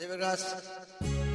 David Raj.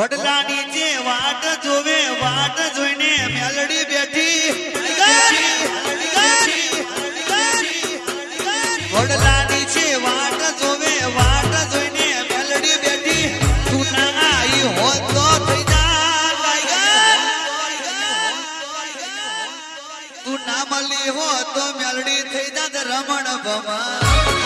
વડલાની જે વાટ જોવે વાટ જોઈને મેલડી બેઠી. વડલાની છે વાટ જોવે વાટ જોઈને મેલડી બેઠી. તું ના આવી હોત તો થઈ જા તું ના મળી હો તો મેલડી થઈ જાત રમણ ભમા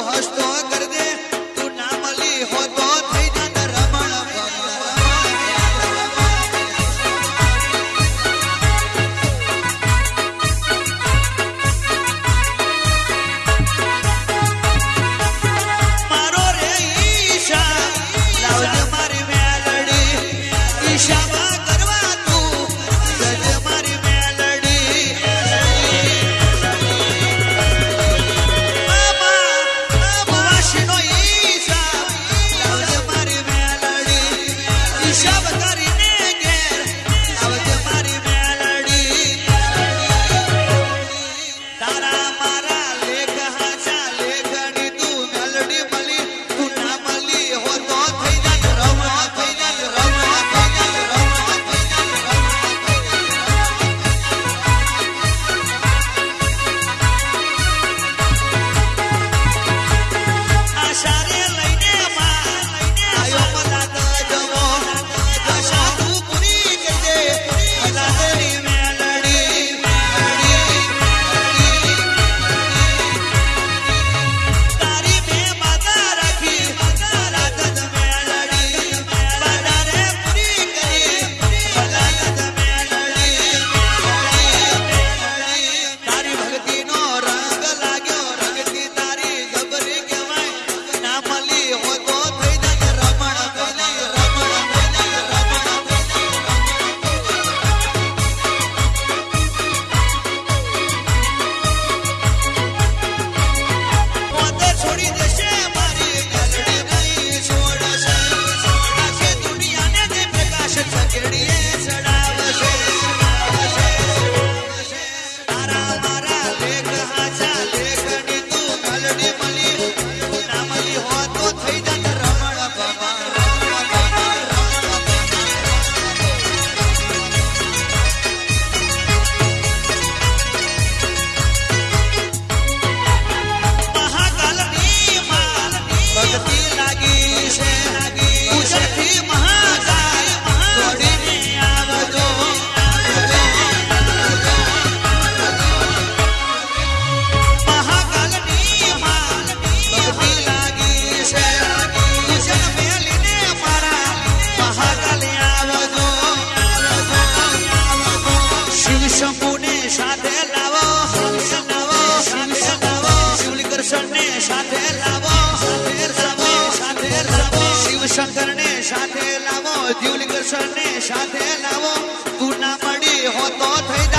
तू हस्तो कर શંકર ને સાથે લાવો દ્યુલિંગ સાથે લાવો. તું ના મળી હોતો થઈ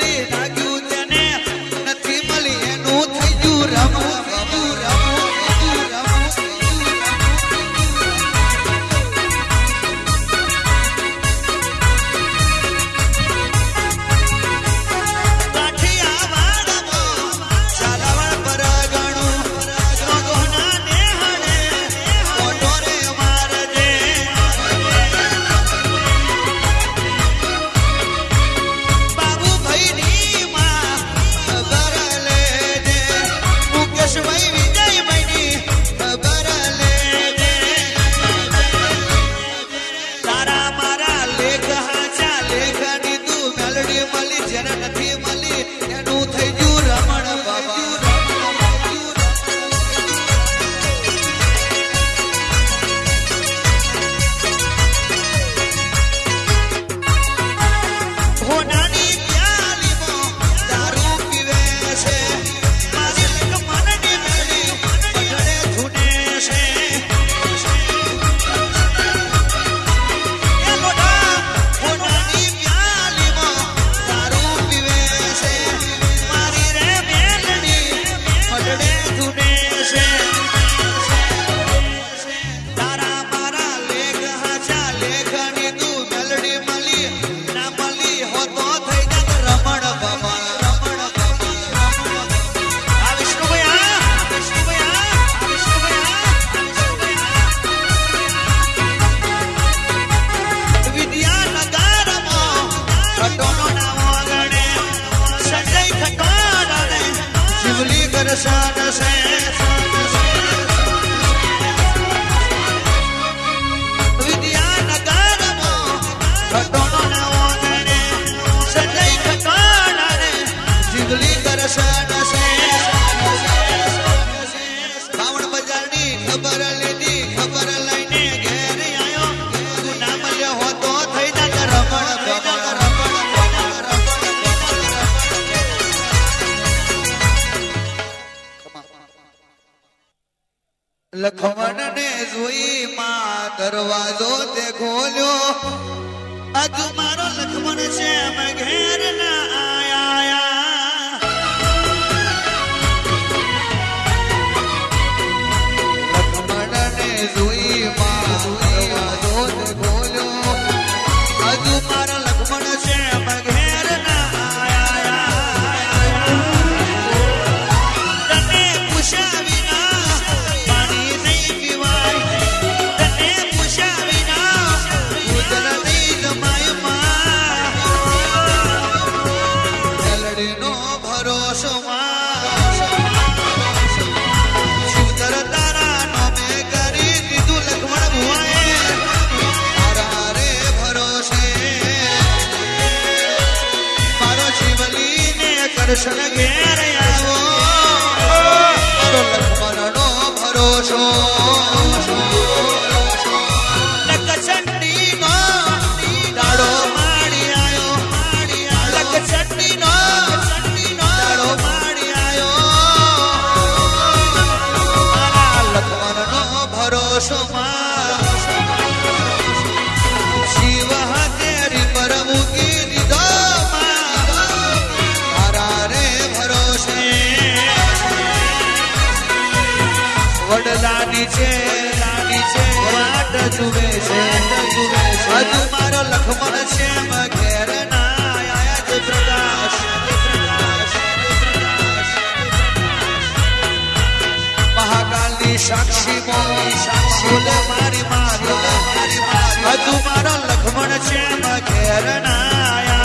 only બોલે મારી માં બોલે મારી માં લખમણ છે માં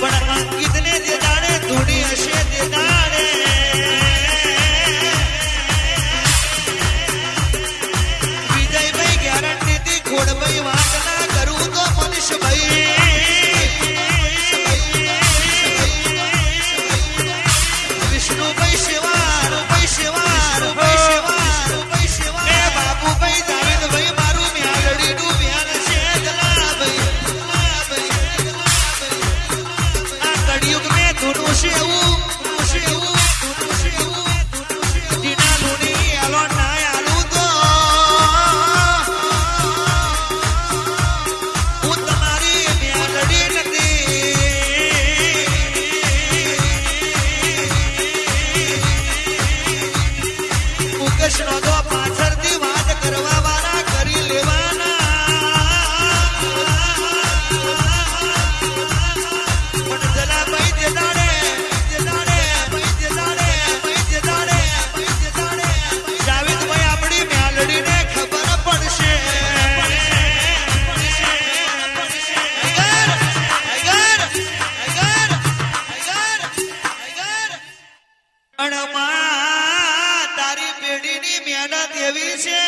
પણ અંકિતને જે દાડે ધૂણી હશે તે અણમા તારી પેઢીની મહેનત એવી છે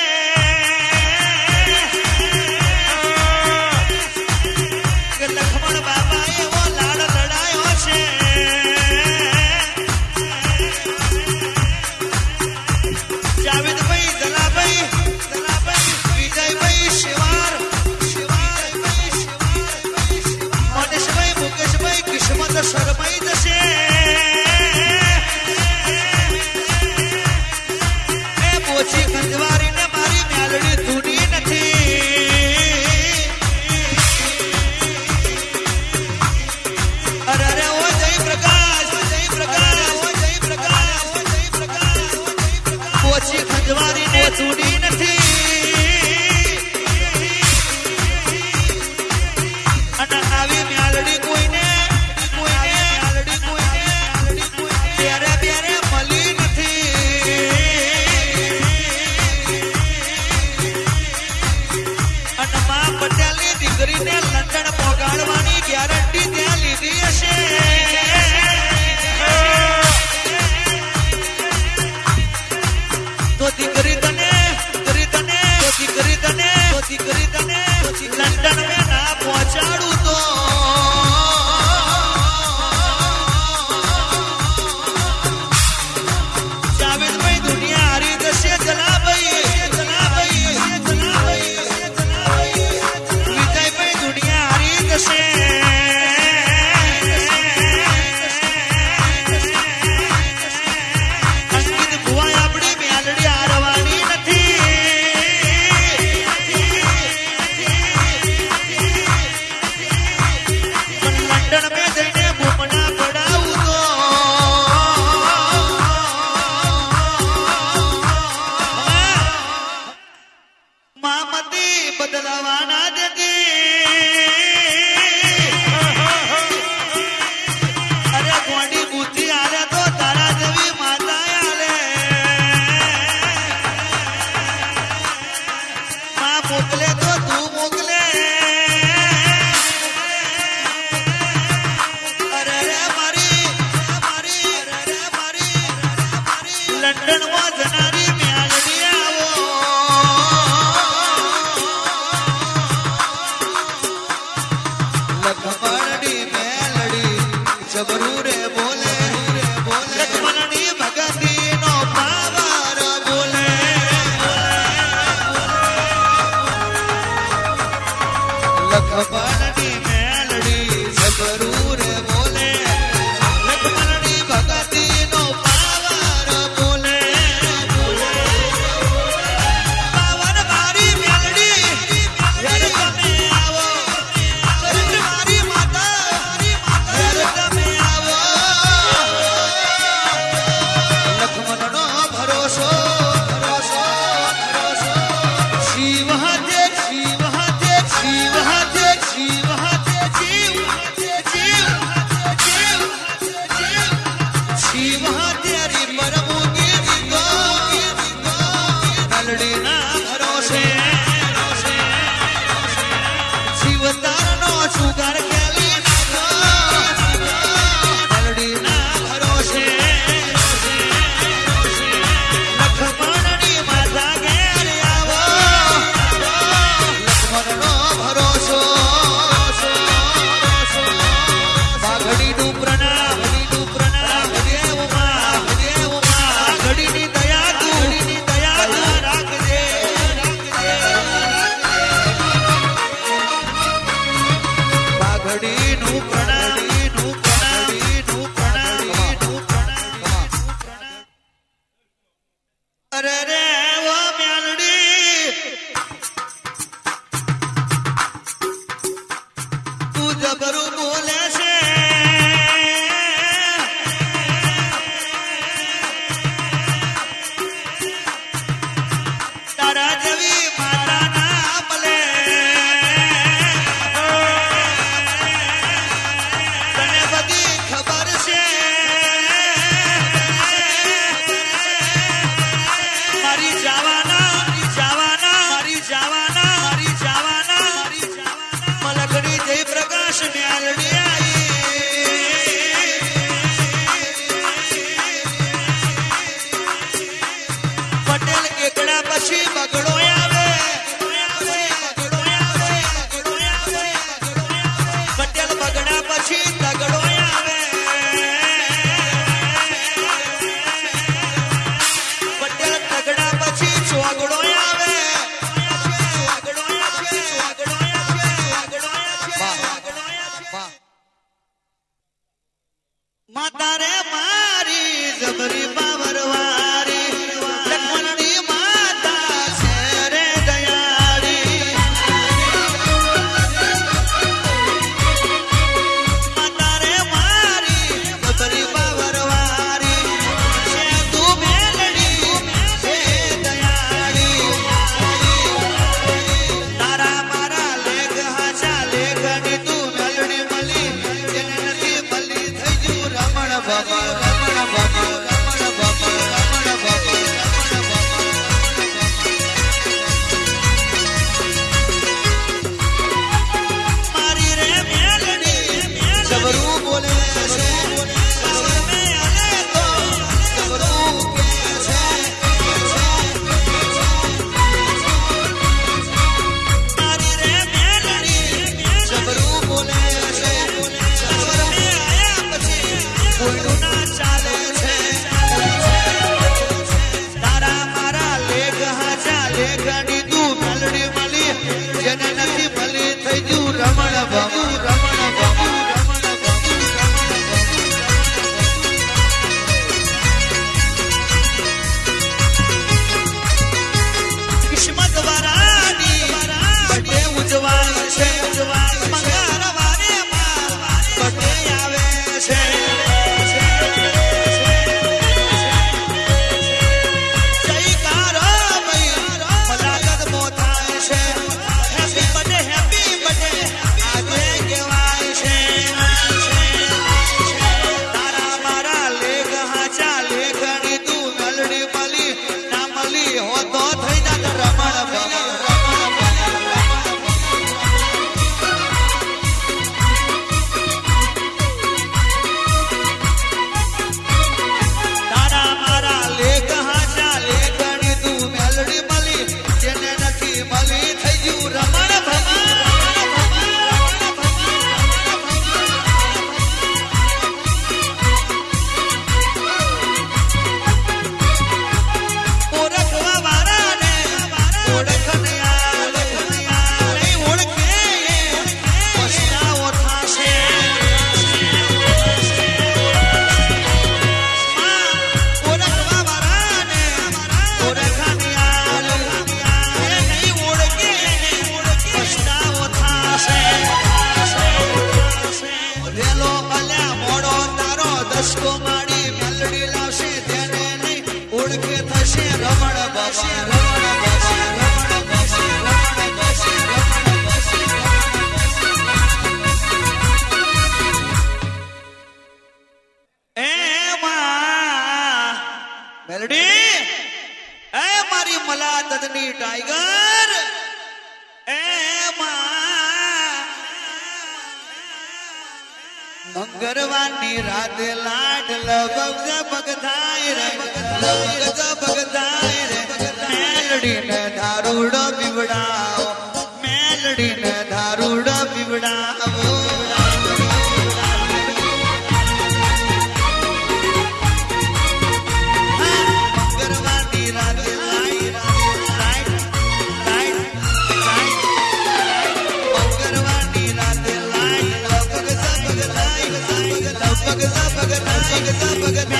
Sunday love again.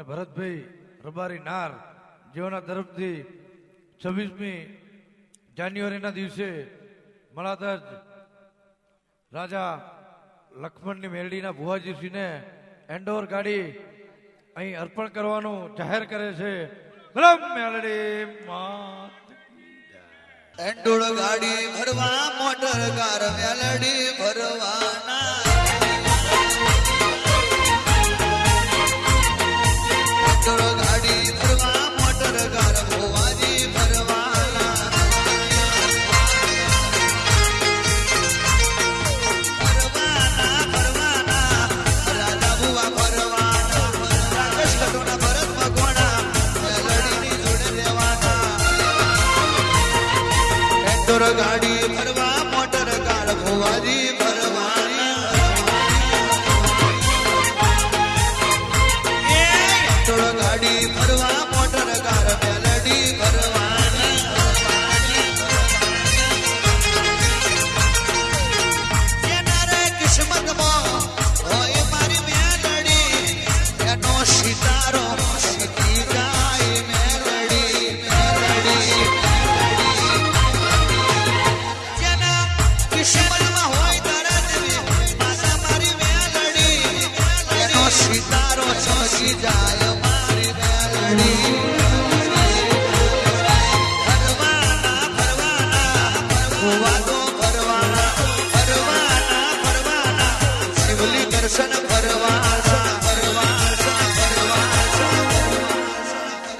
અને ભરતભાઈ રબારી નાર જેઓના તરફથી છવ્વીસમી જાન્યુઆરીના દિવસે મળાધજ રાજા લક્ષ્મણની મેરડીના ભુવાજીશ્રીને એન્ડોર ગાડી અહીં અર્પણ કરવાનું જાહેર કરે છે. એન્ડોર ગાડી ભરવા, મોટર કાર મેલડી ભરવા. गाड़ी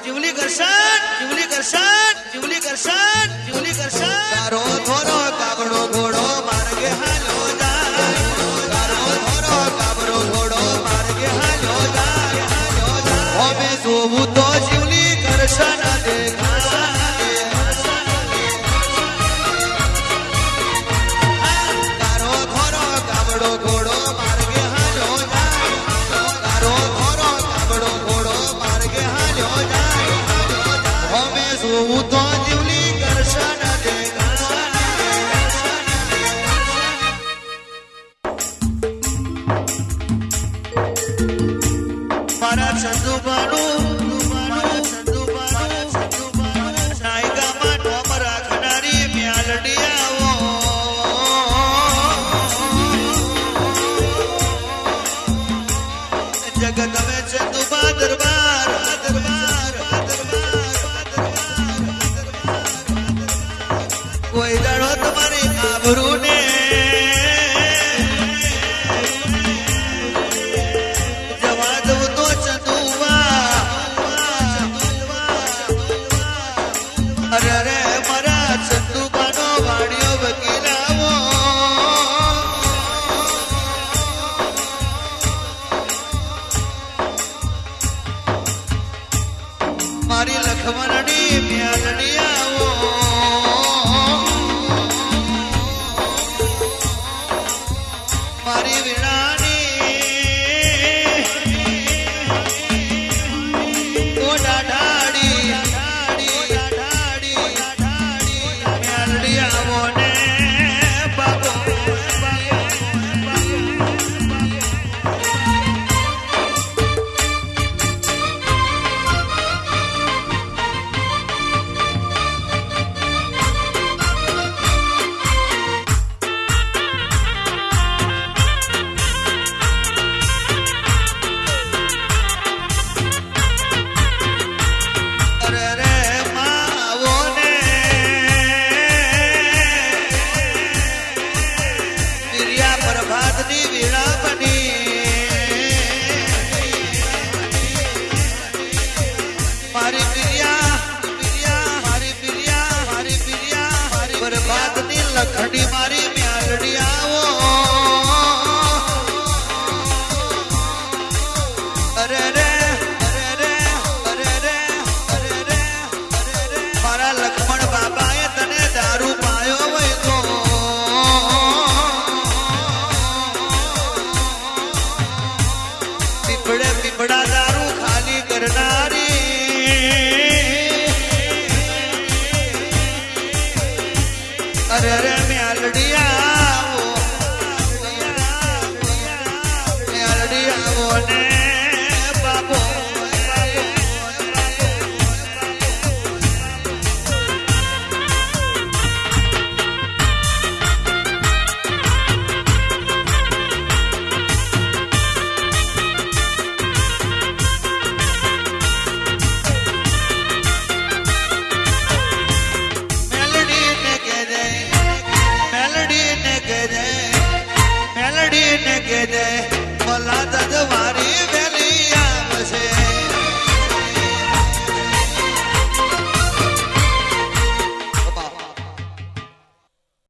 જીવલી કરશન જીવલી કરશન જીવલી કરશન જીવલી કરશન તારો